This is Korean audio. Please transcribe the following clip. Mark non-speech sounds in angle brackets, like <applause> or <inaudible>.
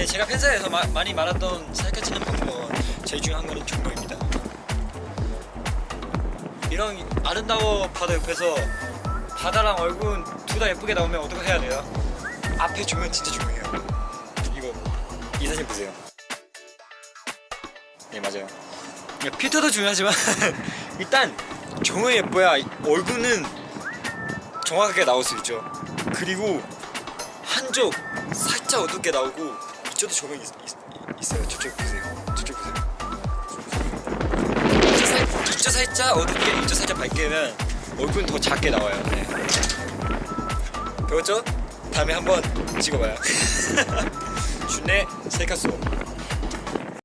네, 제가 팬사에서 마, 많이 말했던 찍는 방법은 제일 중요한 거는 조명입니다. 이런 아름다워 바다 옆에서 바다랑 얼굴 둘 다 예쁘게 나오면 어떻게 해야 돼요? 앞에 조명 진짜 중요해요. 이거 이 사진 보세요. 네 맞아요. 야, 필터도 중요하지만 <laughs> 일단 조명이 예뻐야 얼굴은 정확하게 나올 수 있죠. 그리고 한쪽 살짝 어둡게 나오고 이쪽도 조명이 있, 있, 어요 저쪽 보세요. 저쪽 보세요. 이쪽, 살, 이쪽 살짝 어둡게 이쪽 살짝 밝게 하면 얼굴은 더 작게 나와요. 네. 배웠죠? 다음에 한번 찍어봐요. 준의 셀카송.